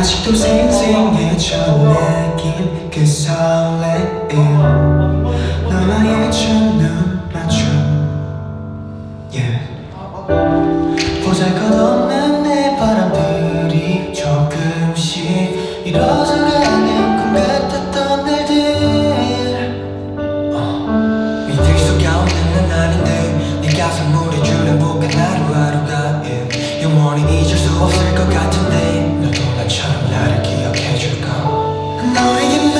아직도 생생해져 내긴 그 설레임. 너와의 첫눈 맞춤. yeah. 보잘것없는 내 바람들이 조금씩 이뤄져가는 꿈 같았던 날들. 밑에 속아오는 난 날인데 네가 선물해 준 행복한 하루하루가 yeah. 영원히 잊을 수 없을 것 같은데 처럼 나를 기억해 줄까? 너에게만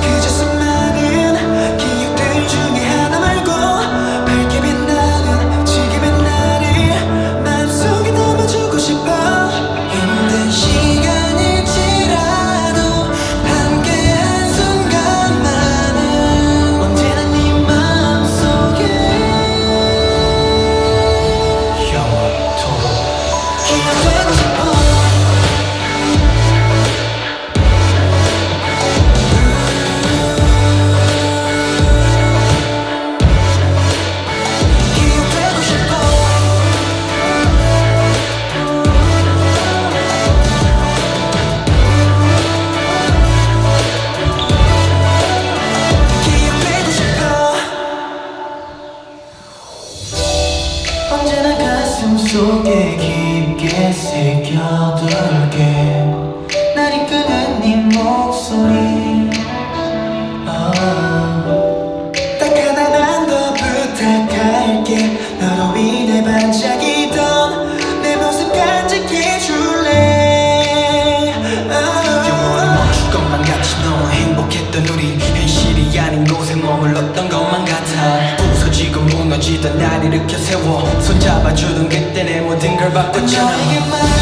그저 수많은 기억들 중에 하나 말고 밝게 빛나는 지금의 나를 마음속에 담아주고 싶어. 힘든 시간일지라도 함께한 순간만은 언제나 네 마음속에 영원토록 기억되고 속에 깊게 새겨둘게. 날 이끄는 네 목소리 현실이 아닌 곳에 머물렀던 것만 같아. 부서지고 무너지던 날 일으켜 세워 손잡아주던 그때 내 모든 걸 너에게만